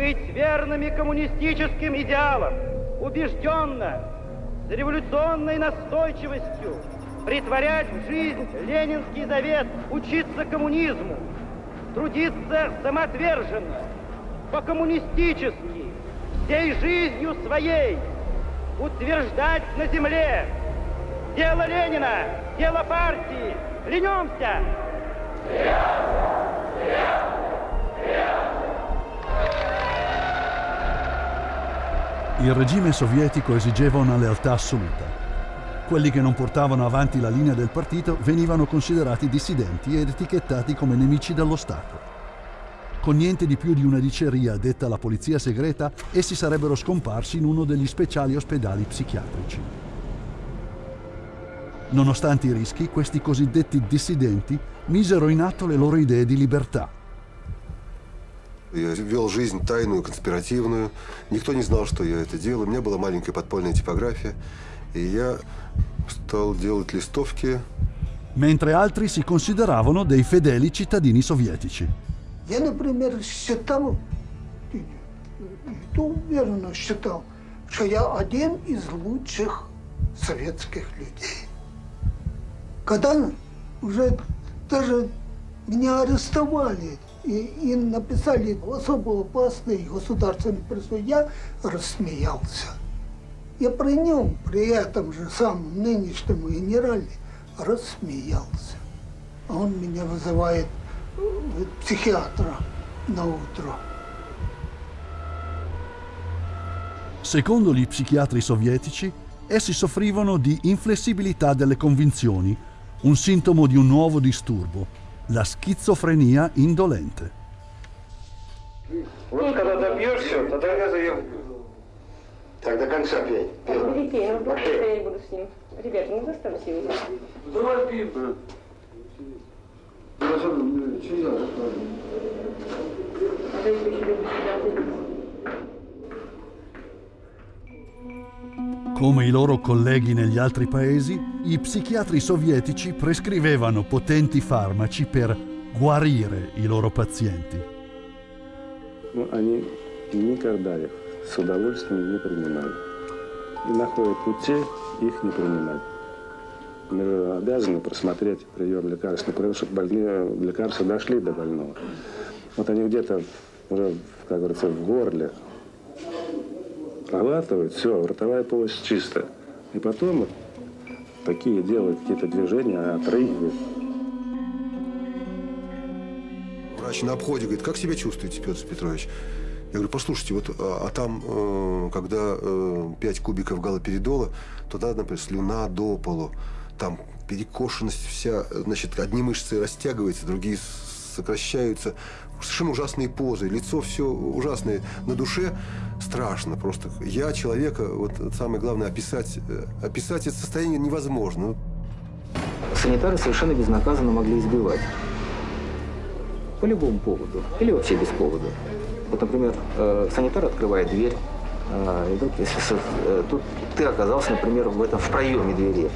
быть верными коммунистическим идеалам, убежденно, с революционной настойчивостью притворять в жизнь ленинский завет, учиться коммунизму, трудиться самоотверженно, по-коммунистически, всей жизнью своей, утверждать на земле дело Ленина, дело партии. Клянемся! Il regime sovietico esigeva una lealtà assoluta. Quelli che non portavano avanti la linea del partito venivano considerati dissidenti ed etichettati come nemici dello Stato. Con niente di più di una diceria detta alla polizia segreta, essi sarebbero scomparsi in uno degli speciali ospedali psichiatrici. Nonostante i rischi, questi cosiddetti dissidenti misero in atto le loro idee di libertà. Я вел жизнь тайную, конспиративную. Никто не знал, что я это делаю. У меня была маленькая подпольная типография. И я стал делать листовки. Mentre altri si consideravano dei fedeli cittadini sovietici. Я, например, считал, и то уверенно считал, что я один из лучших советских людей. Когда уже даже меня арестовали и, и написали особо опасный государственный присуд, я рассмеялся. Я при нем, при этом же самом нынешнем генерале, рассмеялся. А он меня вызывает э, психиатра на утро. Secondo gli psichiatri sovietici, essi soffrivano di inflessibilità delle convinzioni, un sintomo di un nuovo disturbo, la schizofrenia indolente. Вот когда добьешься, тогда я заем. Так до конца пей. Перепей, ну просто я не буду с ним. Ребята, ну заставьте его. Давай пей. А то Come i loro colleghi negli altri paesi, i psichiatri sovietici prescrivevano potenti farmaci per guarire i loro pazienti. Но они никогда их с удовольствием не принимают. И находят пути их не принимать. Мы же обязаны просмотреть прием лекарственных продуктов, чтобы больные лекарства дошли до больного. Вот они где-то уже, как говорится, в горле проглатывают, все, ротовая полость чистая. И потом такие делают какие-то движения, отрыгивают. Врач на обходе говорит, как себя чувствуете, Петр Петрович? Я говорю, послушайте, вот, а, а там, э, когда э, 5 кубиков галоперидола, то надо, например, слюна до полу. Там перекошенность вся, значит, одни мышцы растягиваются, другие сокращаются. Совершенно ужасные позы, лицо все ужасное. На душе страшно просто. Я человека, вот самое главное, описать, э, описать это состояние невозможно. Санитары совершенно безнаказанно могли избивать. По любому поводу. Или вообще без повода. Вот, например, э, санитар открывает дверь, э, и вдруг, если тут ты оказался, например, в этом в проеме двери.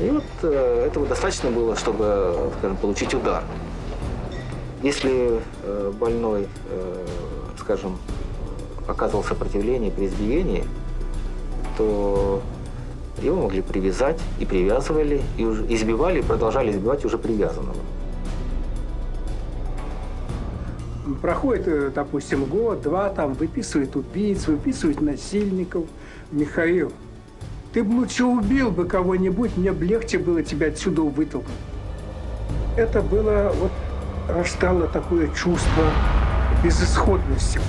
И вот этого достаточно было, чтобы, скажем, получить удар. Если э, больной, э, скажем, оказывал сопротивление при избиении, то его могли привязать и привязывали, и избивали, и продолжали избивать уже привязанного. Проходит, э, допустим, год, два, там выписывают убийц, выписывают насильников. Михаил, ты бы лучше убил бы кого-нибудь, мне бы легче было тебя отсюда вытолкнуть. Это было, вот, рождало такое чувство безысходности.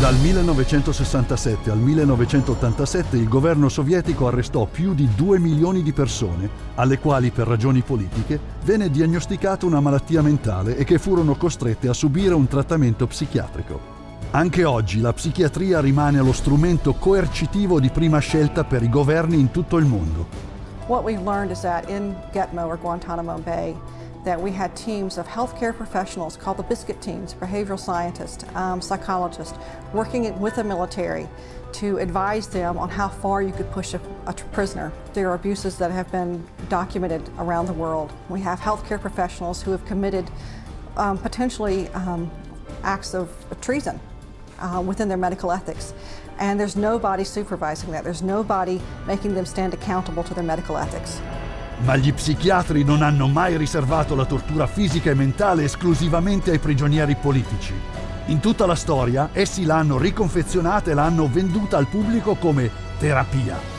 Dal 1967 al 1987 il governo sovietico arrestò più di 2 milioni di persone, alle quali per ragioni politiche venne diagnosticata una malattia mentale e che furono costrette a subire un trattamento psichiatrico. Anche oggi la psichiatria rimane lo strumento coercitivo di prima scelta per i governi in tutto il mondo. What we've learned is that in Gitmo or Guantanamo Bay, that we had teams of healthcare professionals called the biscuit teams, behavioral scientists, um, psychologists, working with the military to advise them on how far you could push a, a prisoner. There are abuses that have been documented around the world. We have healthcare professionals who have committed um, potentially um, acts of treason uh, within their medical ethics. And there's nobody supervising that. There's nobody making them stand accountable to their medical ethics. Ma gli psichiatri non hanno mai riservato la tortura fisica e mentale esclusivamente ai prigionieri politici. In tutta la storia essi l'hanno riconfezionata e l'hanno venduta al pubblico come terapia.